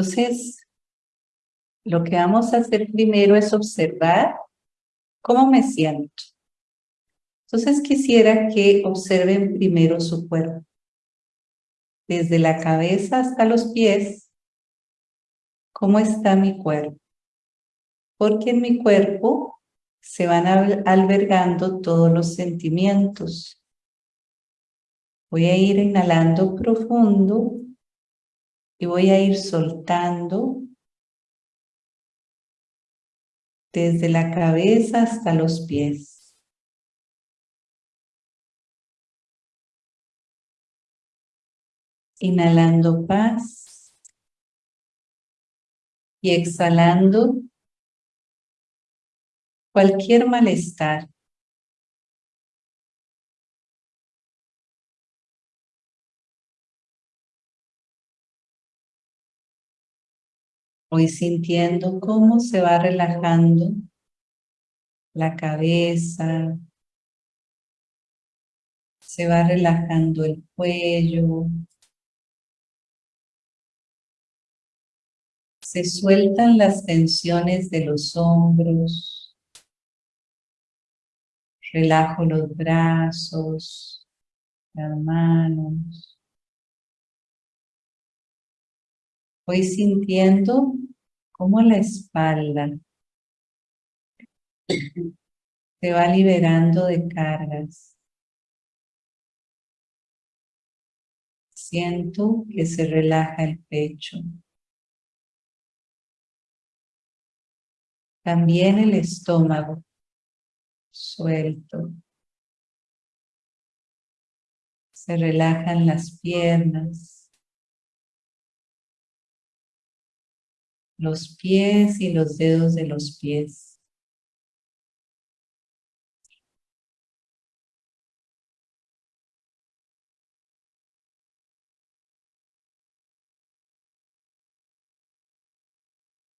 Entonces, lo que vamos a hacer primero es observar cómo me siento. Entonces quisiera que observen primero su cuerpo. Desde la cabeza hasta los pies, cómo está mi cuerpo. Porque en mi cuerpo se van albergando todos los sentimientos. Voy a ir inhalando profundo y voy a ir soltando desde la cabeza hasta los pies. Inhalando paz y exhalando cualquier malestar. Voy sintiendo cómo se va relajando la cabeza, se va relajando el cuello, se sueltan las tensiones de los hombros, relajo los brazos, las manos, Voy sintiendo cómo la espalda se va liberando de cargas. Siento que se relaja el pecho. También el estómago suelto. Se relajan las piernas. Los pies y los dedos de los pies.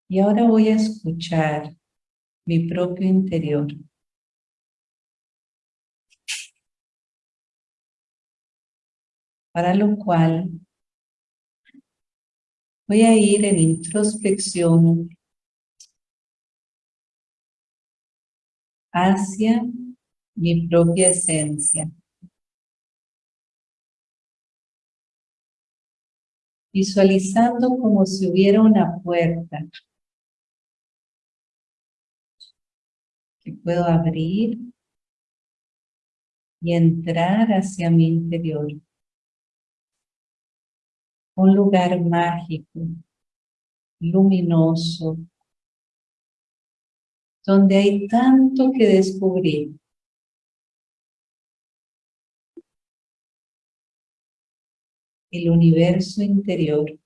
Y ahora voy a escuchar mi propio interior. Para lo cual Voy a ir en introspección hacia mi propia esencia. Visualizando como si hubiera una puerta que puedo abrir y entrar hacia mi interior un lugar mágico, luminoso, donde hay tanto que descubrir. El universo interior.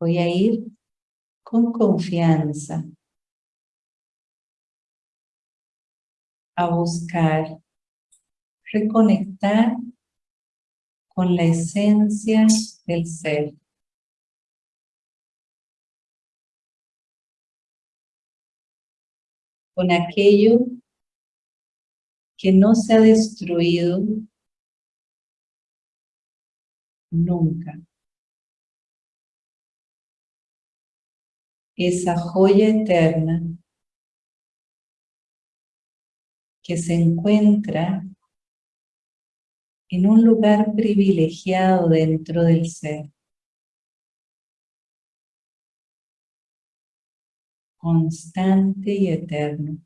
Voy a ir con confianza a buscar reconectar con la esencia del ser. Con aquello que no se ha destruido nunca. Esa joya eterna que se encuentra en un lugar privilegiado dentro del ser. Constante y eterno.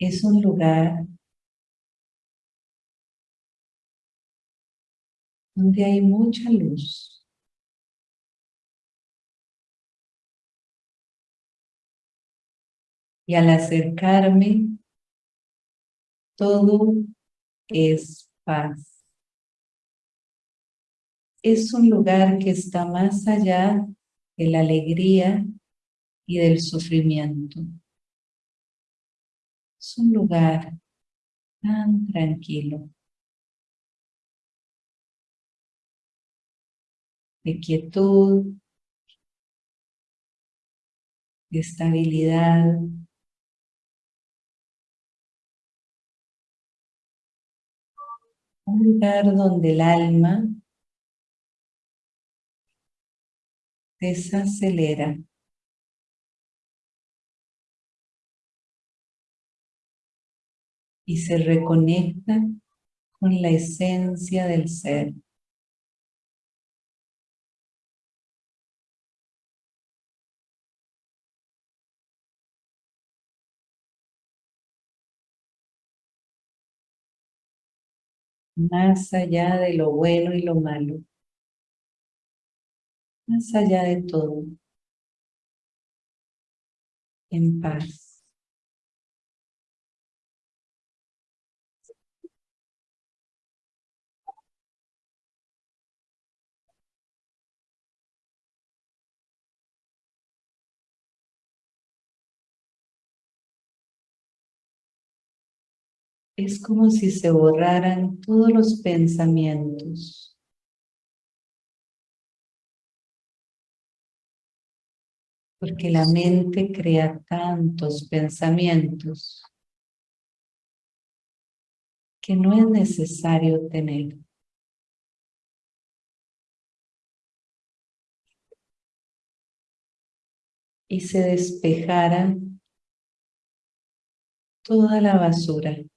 Es un lugar donde hay mucha luz. Y al acercarme, todo es paz. Es un lugar que está más allá de la alegría y del sufrimiento. Un lugar tan tranquilo. De quietud, de estabilidad. Un lugar donde el alma desacelera. Y se reconecta con la esencia del ser. más allá de lo bueno y lo malo, más allá de todo, en paz. Es como si se borraran todos los pensamientos. Porque la mente crea tantos pensamientos que no es necesario tener. Y se despejara toda la basura.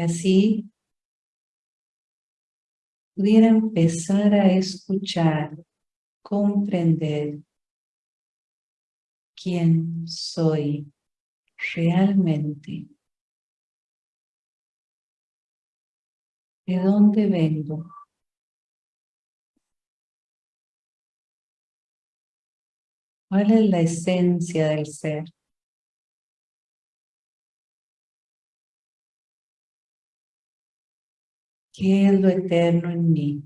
Y así pudiera empezar a escuchar, comprender quién soy realmente. ¿De dónde vengo? ¿Cuál es la esencia del ser? ¿Qué es lo eterno en mí?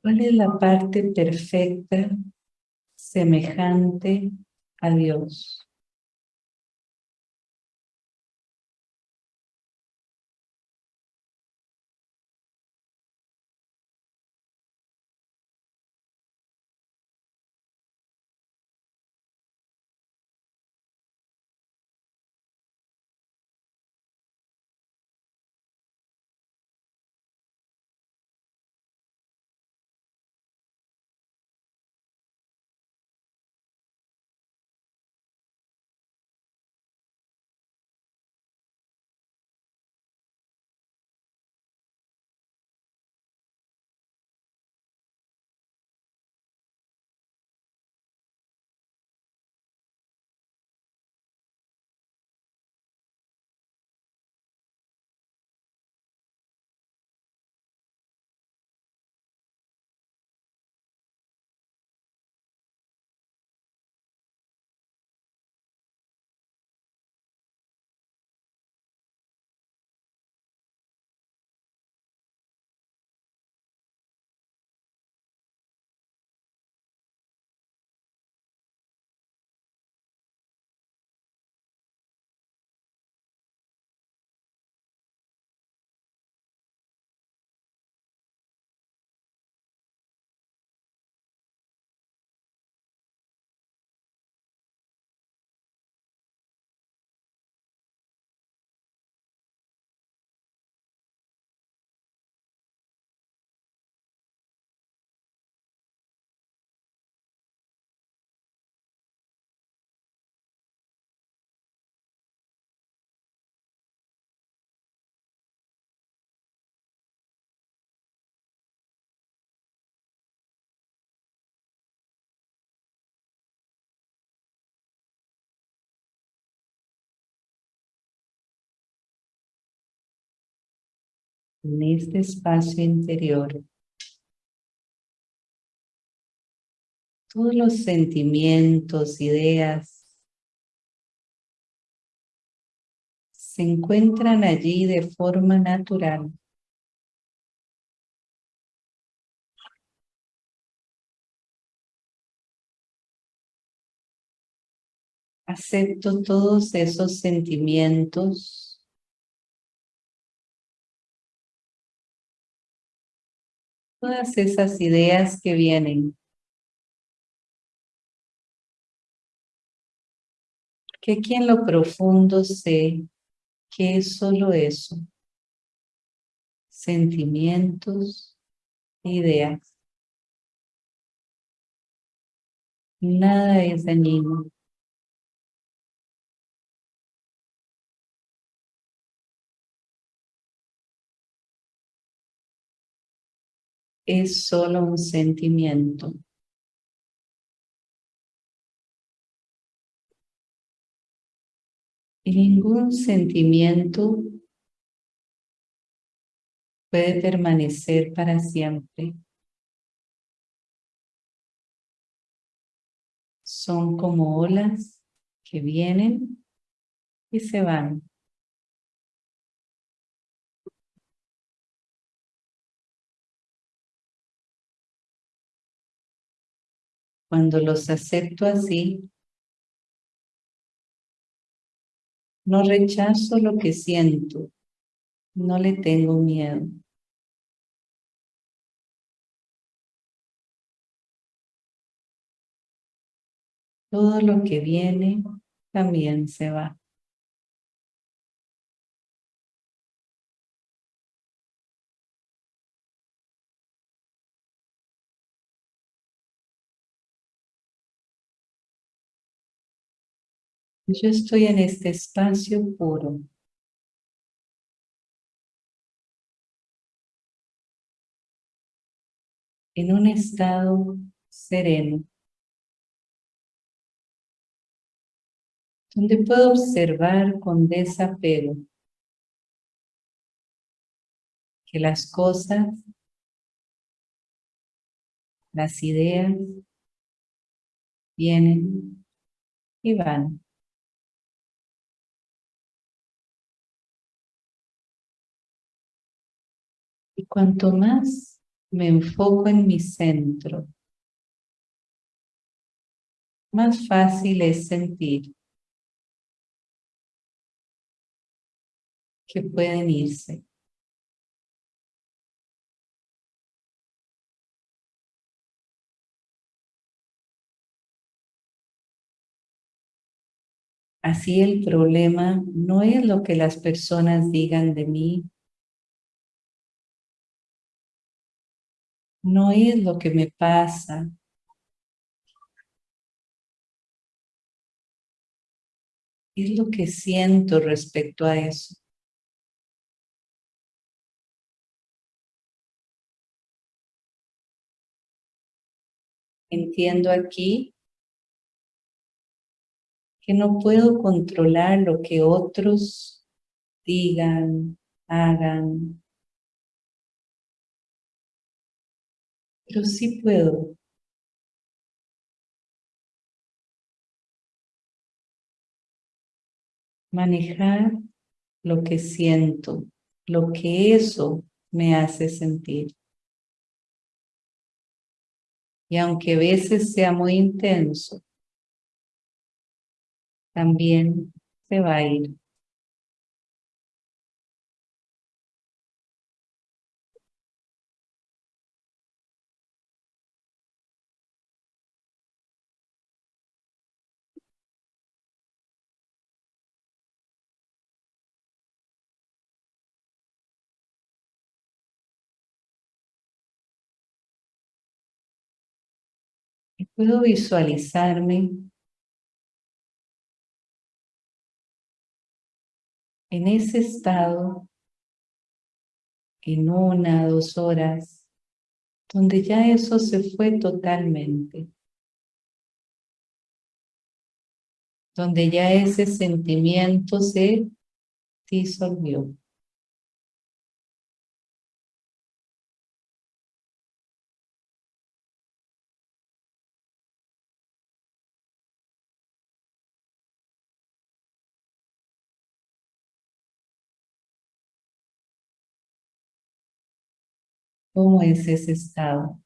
¿Cuál es la parte perfecta, semejante a Dios? En este espacio interior todos los sentimientos, ideas se encuentran allí de forma natural. Acepto todos esos sentimientos todas esas ideas que vienen. Que aquí en lo profundo sé que es solo eso. Sentimientos, ideas. Nada es dañino. Es solo un sentimiento. Y ningún sentimiento puede permanecer para siempre. Son como olas que vienen y se van. Cuando los acepto así, no rechazo lo que siento, no le tengo miedo. Todo lo que viene también se va. Yo estoy en este espacio puro. En un estado sereno. Donde puedo observar con desapego que las cosas, las ideas vienen y van. Y cuanto más me enfoco en mi centro, más fácil es sentir que pueden irse. Así el problema no es lo que las personas digan de mí, no es lo que me pasa. Es lo que siento respecto a eso. Entiendo aquí que no puedo controlar lo que otros digan, hagan, pero sí puedo manejar lo que siento, lo que eso me hace sentir. Y aunque a veces sea muy intenso, también se va a ir. Puedo visualizarme en ese estado en una, dos horas, donde ya eso se fue totalmente. Donde ya ese sentimiento se disolvió. ¿Cómo es ese estado?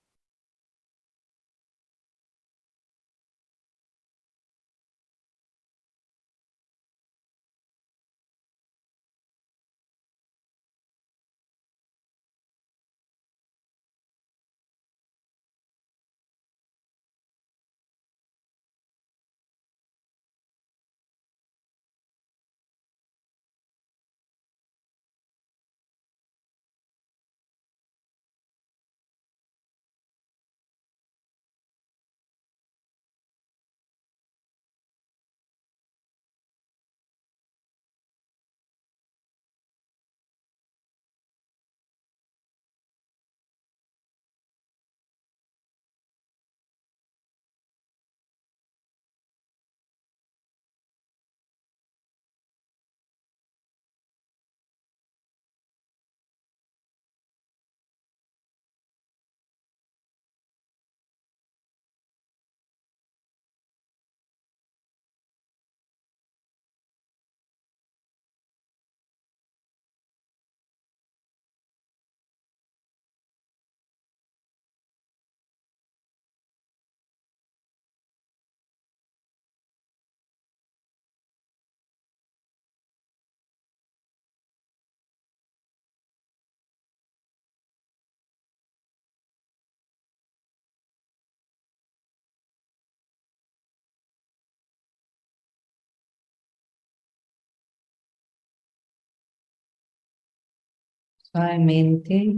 Suavemente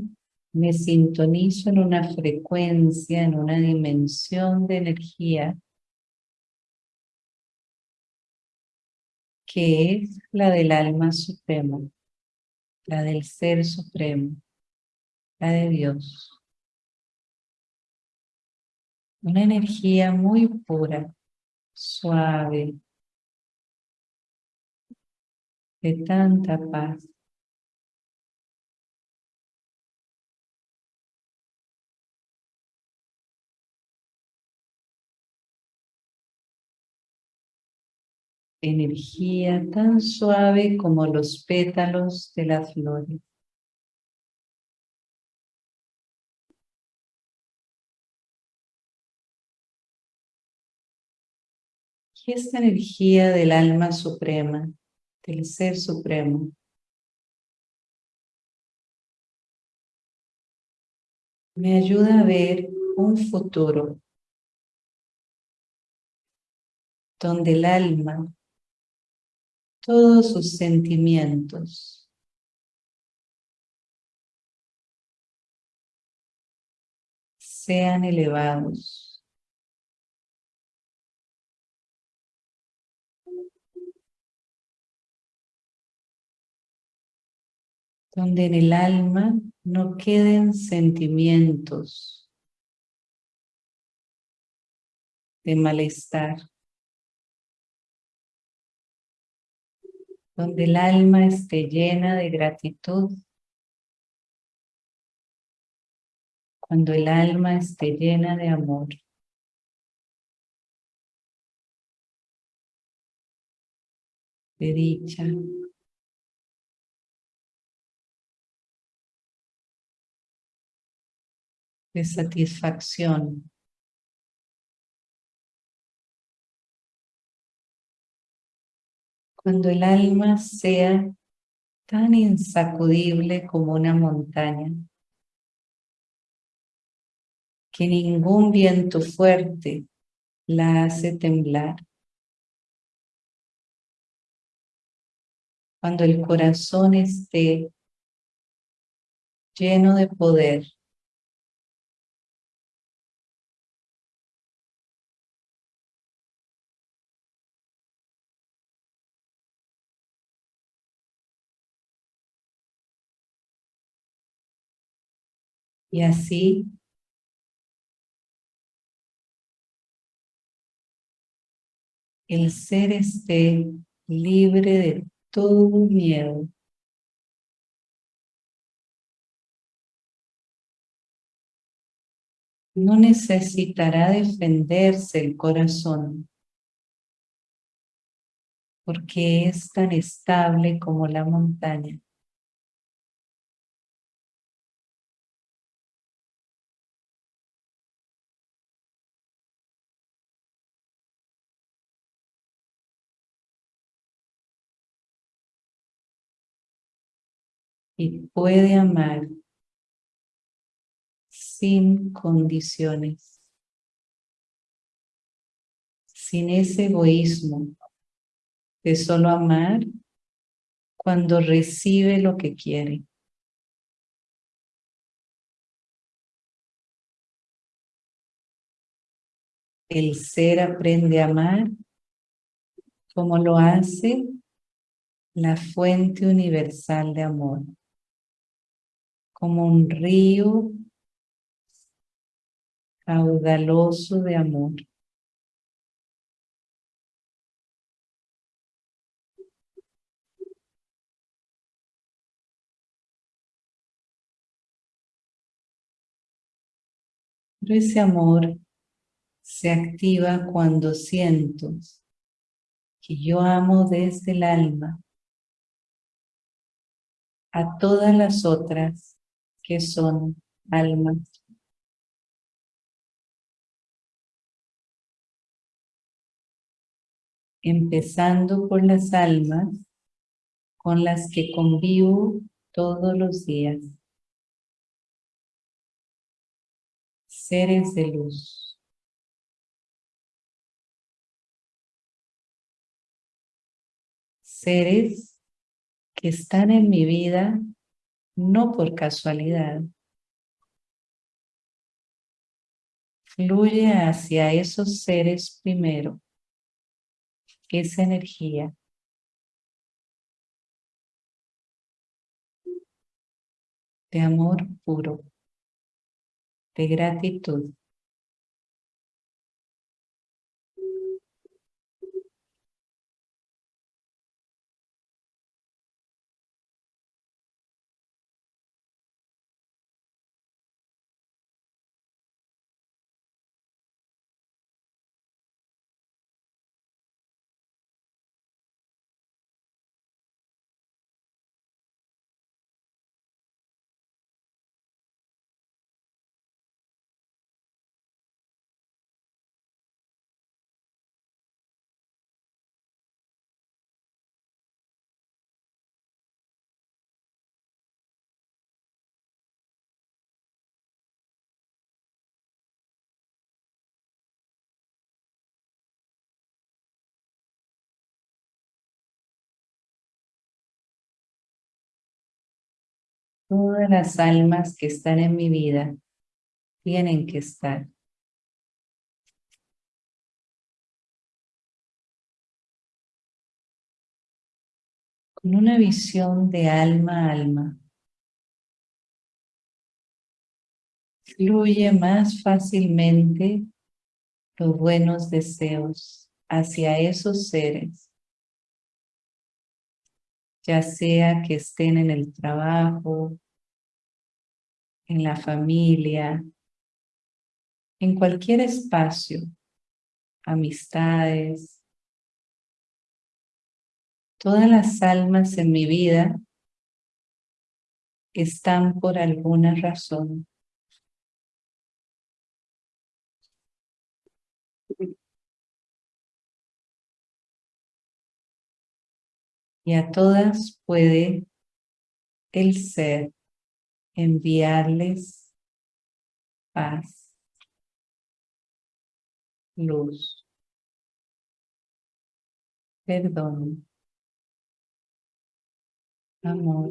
me sintonizo en una frecuencia, en una dimensión de energía que es la del alma suprema, la del ser supremo, la de Dios. Una energía muy pura, suave, de tanta paz. Energía tan suave como los pétalos de las flores. Y esta energía del alma suprema, del ser supremo, me ayuda a ver un futuro donde el alma todos sus sentimientos. sean elevados. Donde en el alma no queden sentimientos de malestar. Donde el alma esté llena de gratitud, cuando el alma esté llena de amor. de dicha, de satisfacción. Cuando el alma sea tan insacudible como una montaña, que ningún viento fuerte la hace temblar. Cuando el corazón esté lleno de poder, Y así el ser esté libre de todo miedo. No necesitará defenderse el corazón porque es tan estable como la montaña. Y puede amar sin condiciones, sin ese egoísmo de solo amar cuando recibe lo que quiere. El ser aprende a amar como lo hace la fuente universal de amor, como un río caudaloso de amor. Pero ese amor se activa cuando siento que yo amo desde el alma a todas las otras que son almas. Empezando por las almas con las que convivo todos los días. Seres de luz. seres que están en mi vida no por casualidad. Fluye hacia esos seres primero, esa energía. de amor puro, de gratitud. Todas las almas que están en mi vida tienen que estar. Con una visión de alma a alma. Fluye más fácilmente los buenos deseos hacia esos seres ya sea que estén en el trabajo, en la familia, en cualquier espacio, amistades, todas las almas en mi vida están por alguna razón. Y a todas puede el ser enviarles paz, luz, perdón, amor.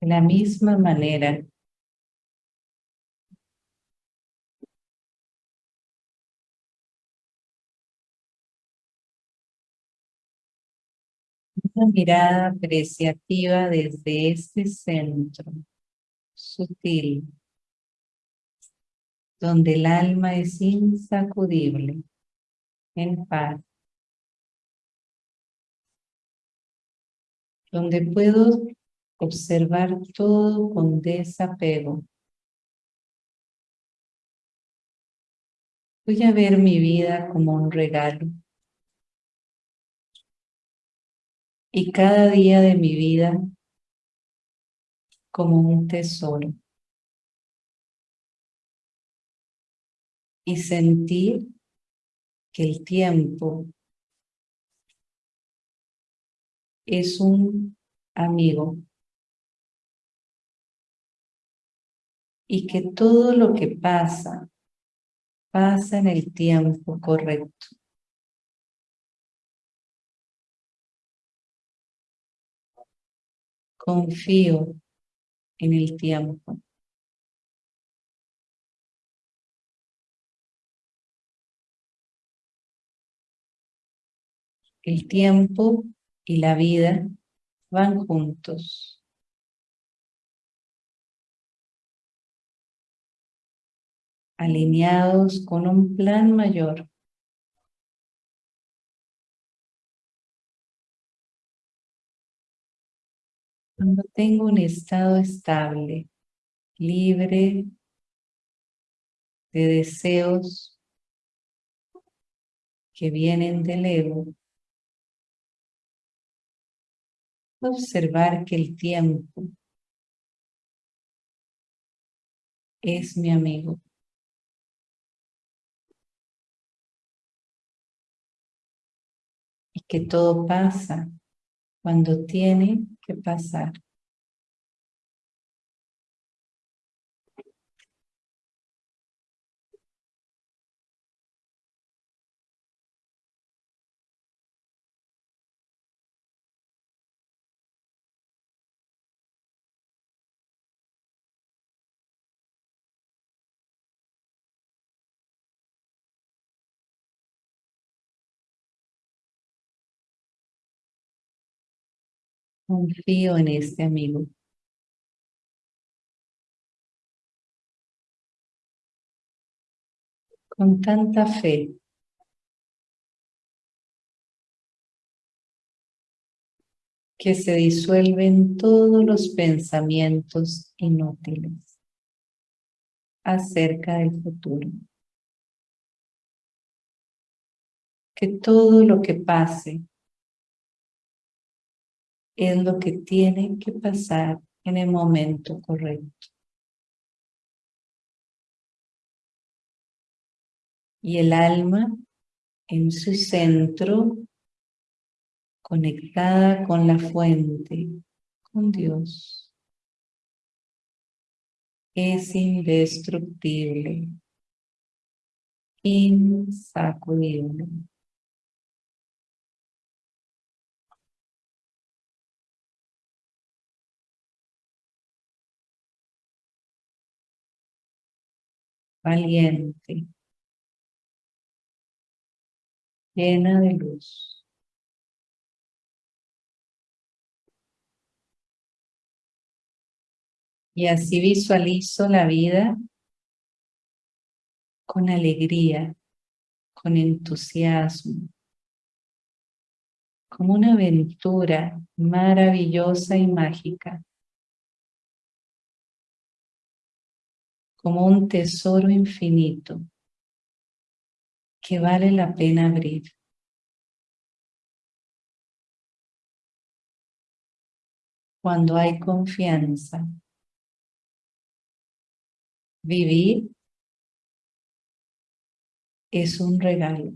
La misma manera. Una mirada apreciativa desde este centro sutil, donde el alma es insacudible, en paz, donde puedo observar todo con desapego. Voy a ver mi vida como un regalo. Y cada día de mi vida como un tesoro. Y sentir que el tiempo es un amigo y que todo lo que pasa, pasa en el tiempo correcto. Confío en el tiempo. El tiempo y la vida van juntos. Alineados con un plan mayor. Cuando tengo un estado estable, libre de deseos que vienen del ego, observar que el tiempo es mi amigo. Que todo pasa cuando tiene que pasar. Confío en este amigo. Con tanta fe. que se disuelven todos los pensamientos inútiles acerca del futuro. Que todo lo que pase es lo que tiene que pasar en el momento correcto. Y el alma en su centro, conectada con la fuente, con Dios, es indestructible, insacudible. Valiente, llena de luz. Y así visualizo la vida con alegría, con entusiasmo, como una aventura maravillosa y mágica. Como un tesoro infinito que vale la pena abrir. Cuando hay confianza, vivir es un regalo.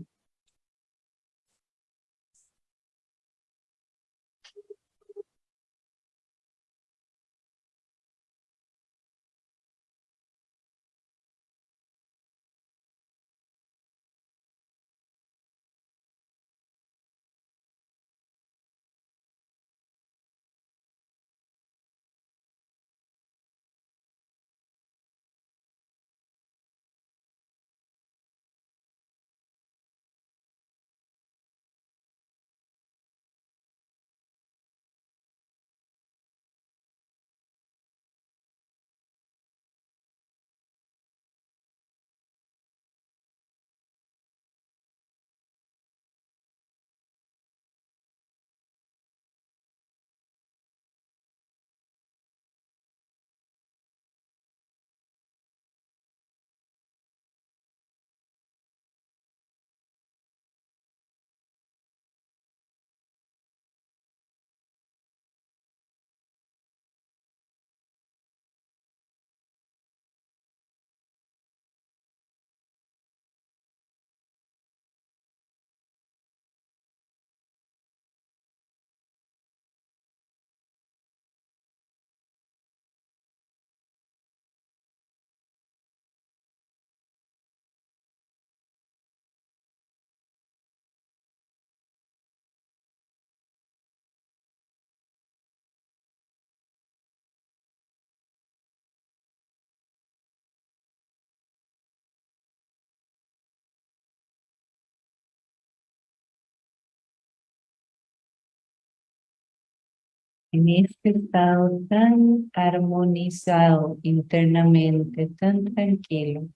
En este estado tan armonizado internamente, tan tranquilo.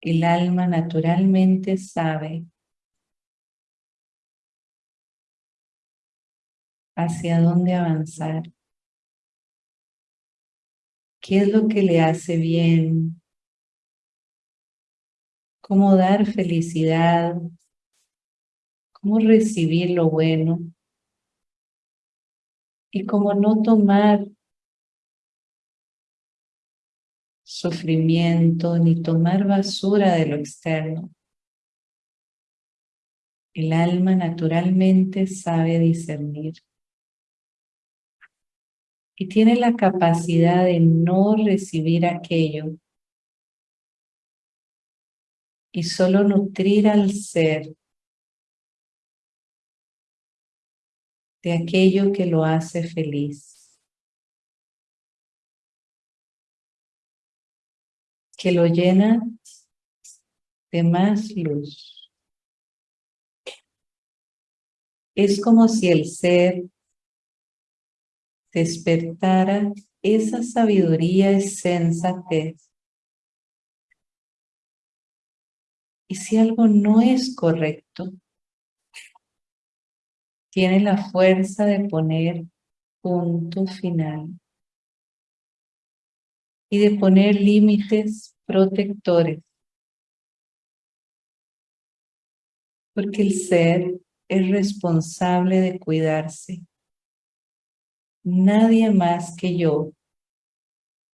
El alma naturalmente sabe hacia dónde avanzar. ¿Qué es lo que le hace bien? ¿Cómo dar felicidad? ¿Cómo recibir lo bueno? Y cómo no tomar sufrimiento ni tomar basura de lo externo. El alma naturalmente sabe discernir y tiene la capacidad de no recibir aquello y solo nutrir al ser de aquello que lo hace feliz, que lo llena de más luz. Es como si el ser despertara esa sabiduría y sensatez. Y si algo no es correcto, tiene la fuerza de poner punto final y de poner límites protectores. Porque el ser es responsable de cuidarse nadie más que yo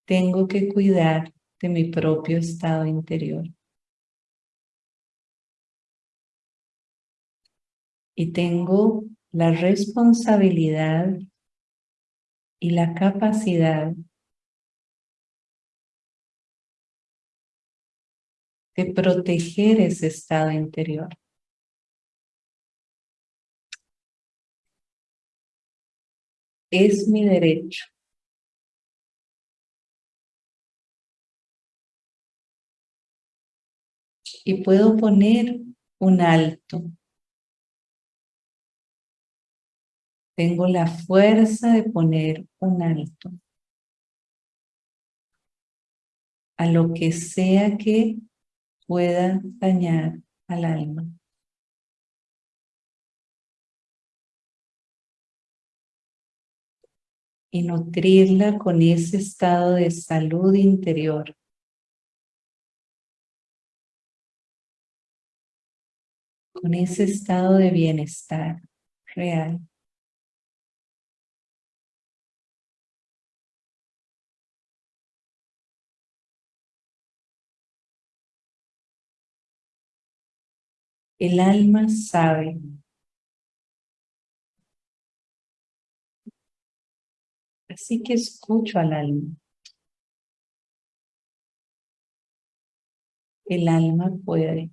tengo que cuidar de mi propio estado interior. Y tengo la responsabilidad y la capacidad de proteger ese estado interior. es mi derecho. Y puedo poner un alto. Tengo la fuerza de poner un alto. A lo que sea que pueda dañar al alma. y nutrirla con ese estado de salud interior. Con ese estado de bienestar real. El alma sabe Así que escucho al alma. El alma puede.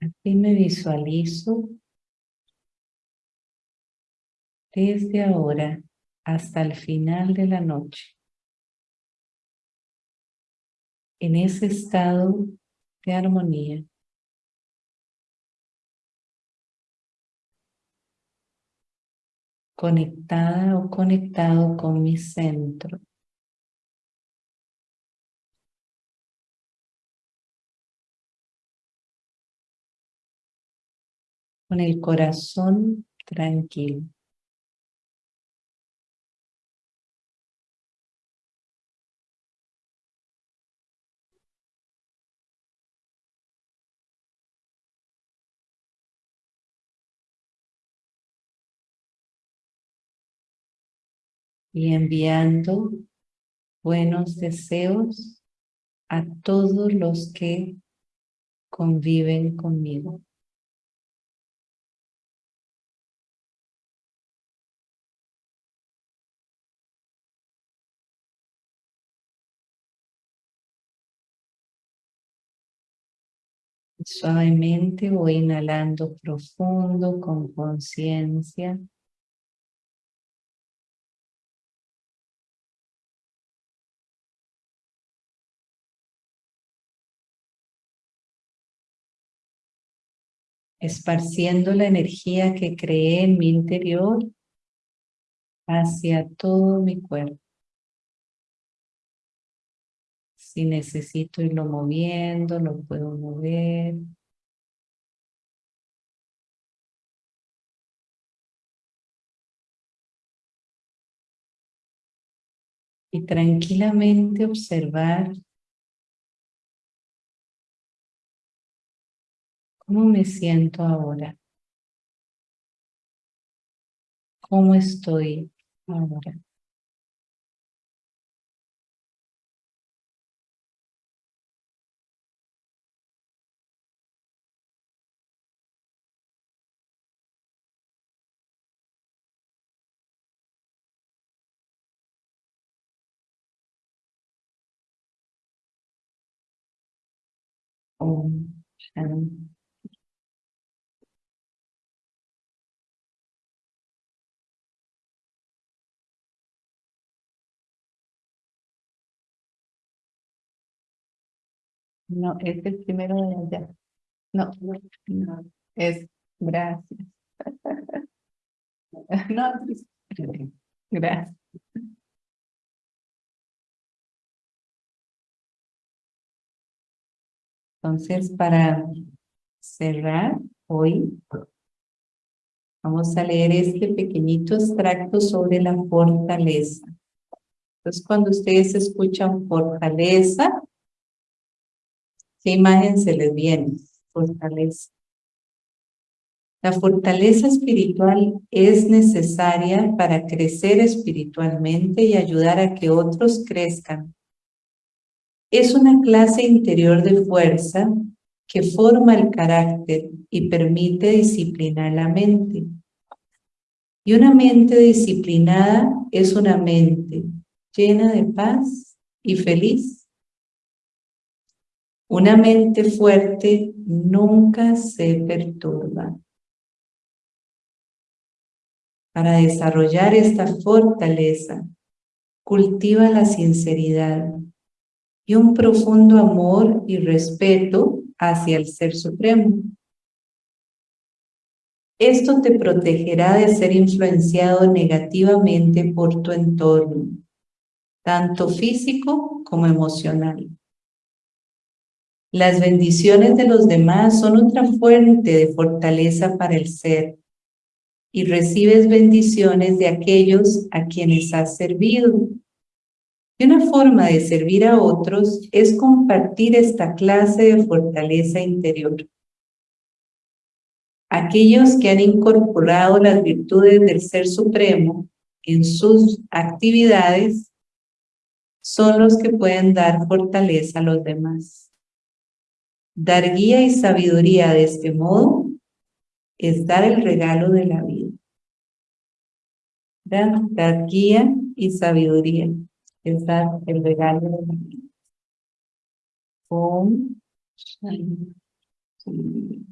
Así me visualizo desde ahora hasta el final de la noche. En ese estado de armonía. Conectada o conectado con mi centro. Con el corazón tranquilo. y enviando buenos deseos a todos los que conviven conmigo. Suavemente voy inhalando profundo con conciencia. esparciendo la energía que creé en mi interior hacia todo mi cuerpo. Si necesito irlo moviendo, lo puedo mover. Y tranquilamente observar ¿Cómo me siento ahora? ¿Cómo estoy ahora? No, es el primero de allá. No, no, es gracias. No, gracias. Entonces, para cerrar hoy, vamos a leer este pequeñito extracto sobre la fortaleza. Entonces, cuando ustedes escuchan fortaleza, ¿Qué imagen se les viene? Fortaleza. La fortaleza espiritual es necesaria para crecer espiritualmente y ayudar a que otros crezcan. Es una clase interior de fuerza que forma el carácter y permite disciplinar la mente. Y una mente disciplinada es una mente llena de paz y feliz una mente fuerte nunca se perturba. Para desarrollar esta fortaleza, cultiva la sinceridad y un profundo amor y respeto hacia el Ser Supremo. Esto te protegerá de ser influenciado negativamente por tu entorno, tanto físico como emocional. Las bendiciones de los demás son otra fuente de fortaleza para el ser y recibes bendiciones de aquellos a quienes has servido. Y una forma de servir a otros es compartir esta clase de fortaleza interior. Aquellos que han incorporado las virtudes del Ser Supremo en sus actividades son los que pueden dar fortaleza a los demás. Dar guía y sabiduría de este modo es dar el regalo de la vida. Dar, guía y sabiduría es el regalo vida.